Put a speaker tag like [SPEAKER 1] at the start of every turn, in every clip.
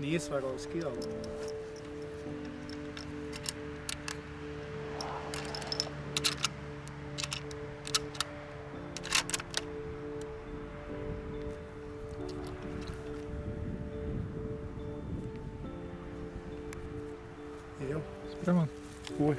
[SPEAKER 1] niissä vai olisi kilpailu?
[SPEAKER 2] Joo.
[SPEAKER 1] Spør man. Oi.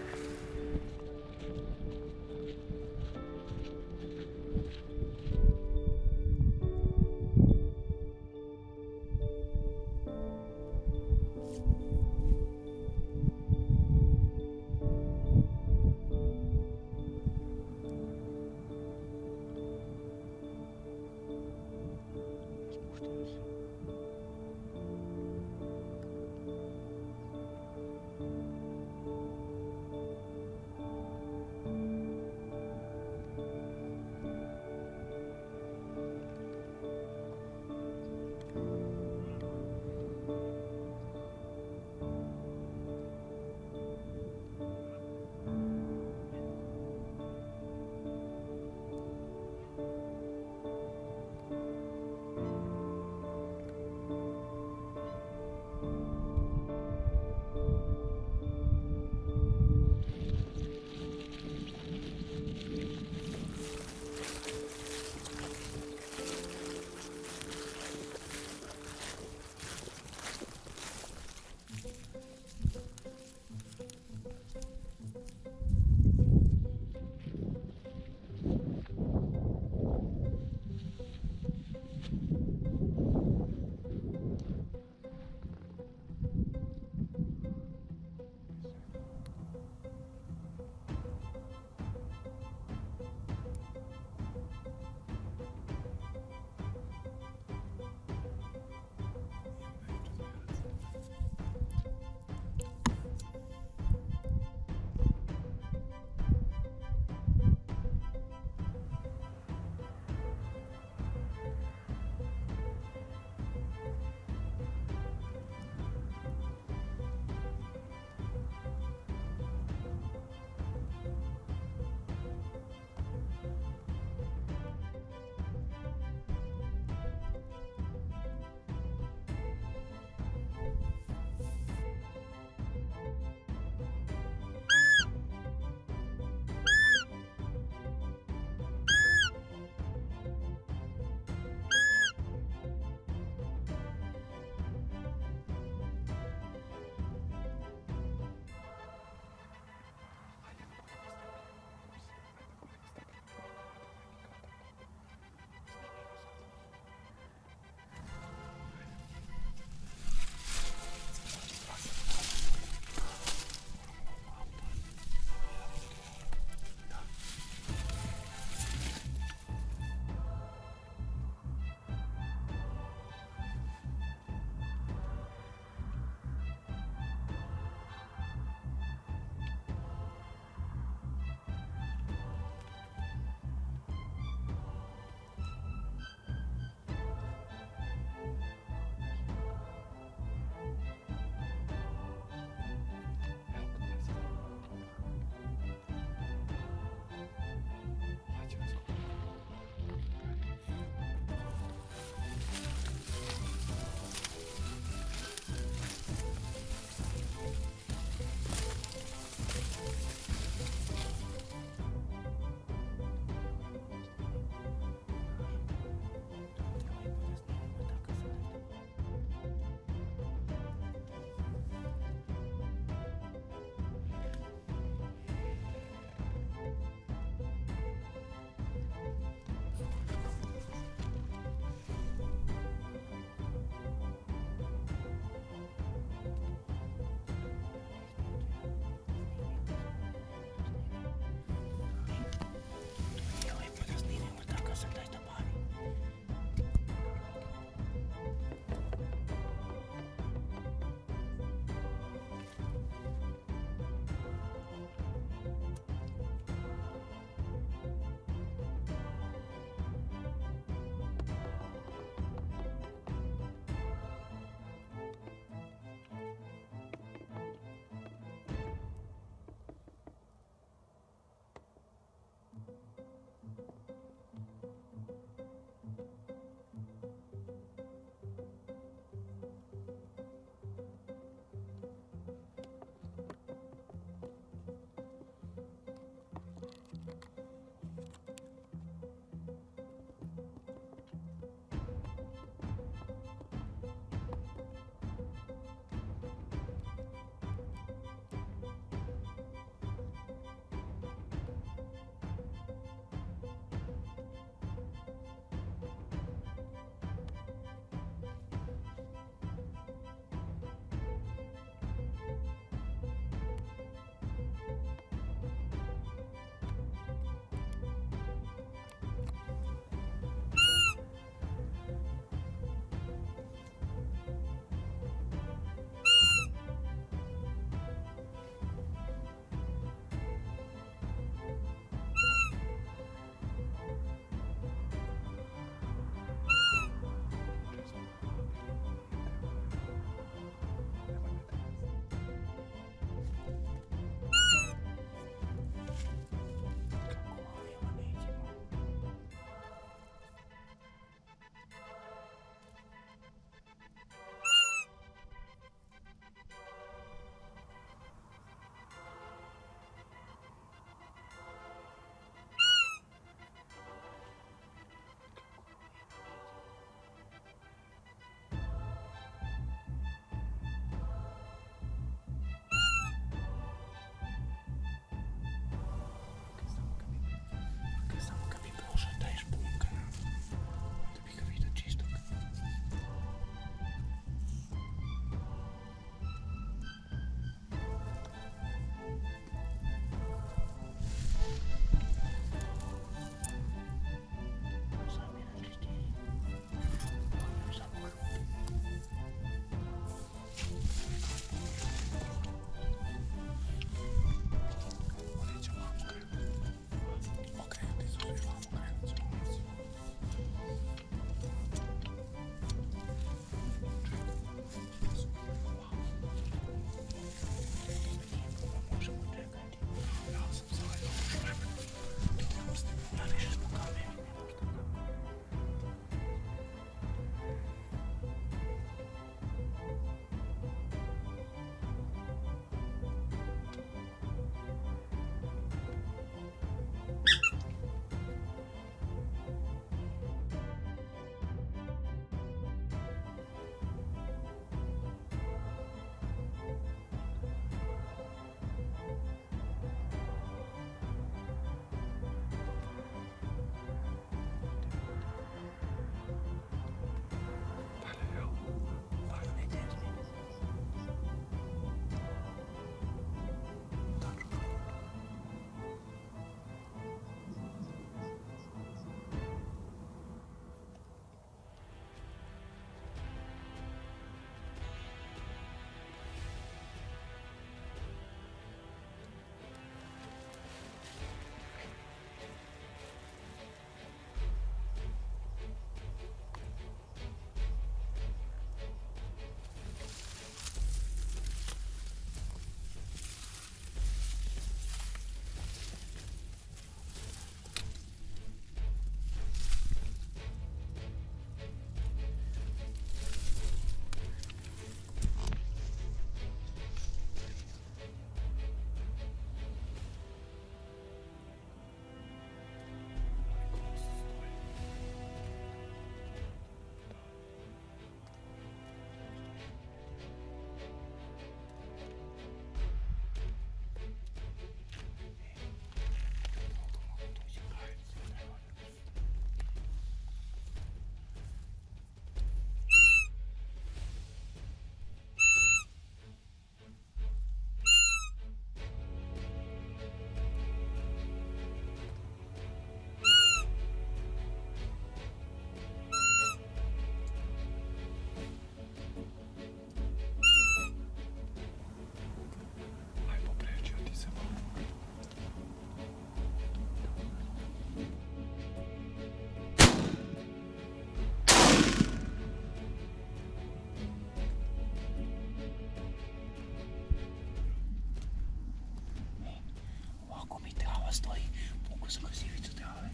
[SPEAKER 1] glava stoji. Pukao sam kroz ivicu trave.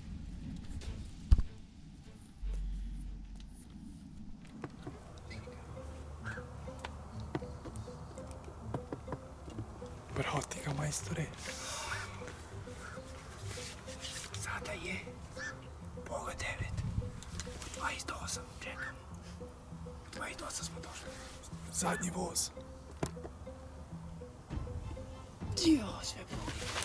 [SPEAKER 2] Bravo ti ga majstore.
[SPEAKER 1] Sada je pola devet. 28, 28 smo došli.
[SPEAKER 2] Zadnji voz.
[SPEAKER 1] Dio, sve bolje.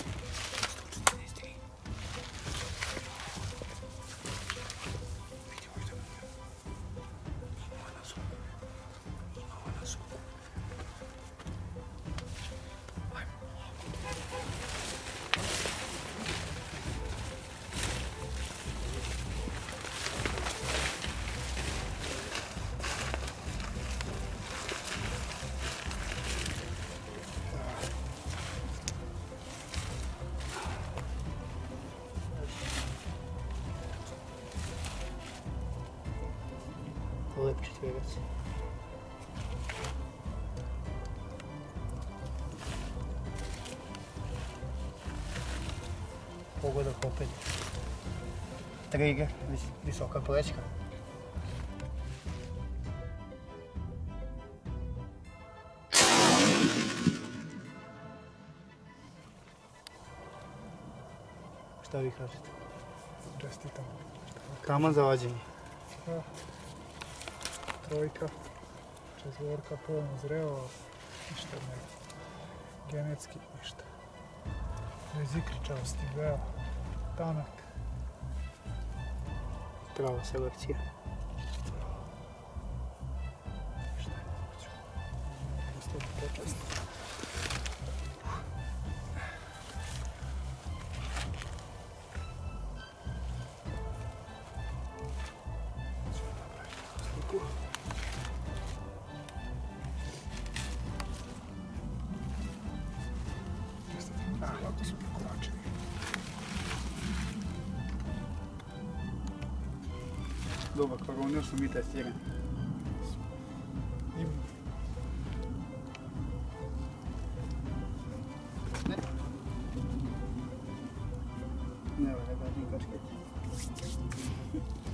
[SPEAKER 1] Četverac. Pogodak opet. Trigger, vis- visoka plečka. Šta vi kažete?
[SPEAKER 2] Čestitam.
[SPEAKER 1] Taman za vađenje.
[SPEAKER 2] Trojka. Četvorka polno zreo. Ništa ne. Genetski ništa. Bez ikričavosti, veo. Tanak.
[SPEAKER 1] Prava selekcija. Dobar, koronio su mi testirani.
[SPEAKER 2] Ima.
[SPEAKER 1] Ne, ne, ne, ne, ne,